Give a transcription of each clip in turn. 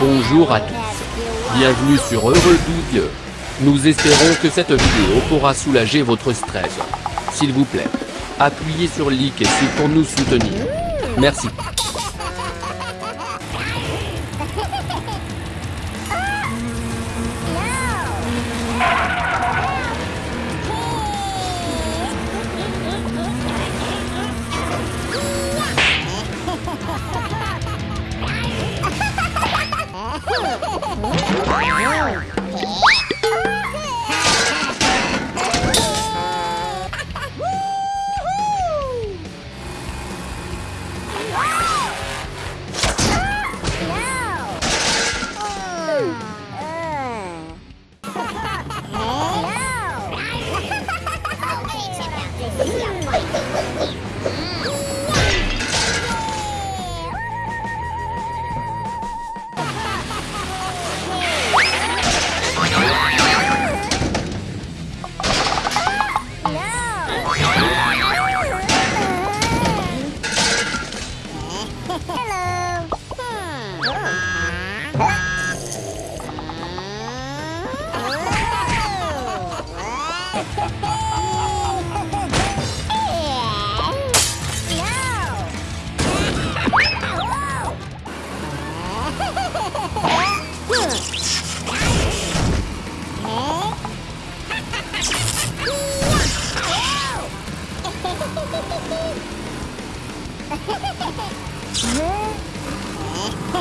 Bonjour à tous. Bienvenue sur Heureux Dieu. Nous espérons que cette vidéo pourra soulager votre stress. S'il vous plaît, appuyez sur like pour nous soutenir. Merci. Ha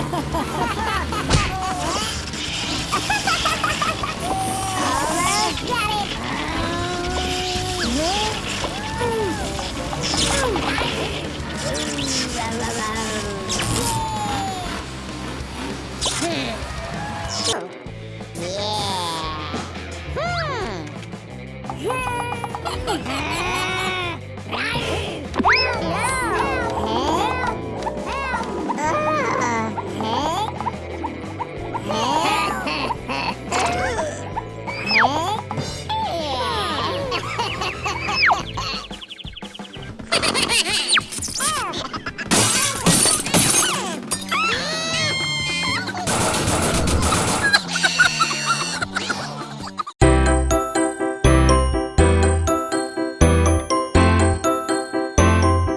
ha ha ha! Yeah! Hmm! Yeah!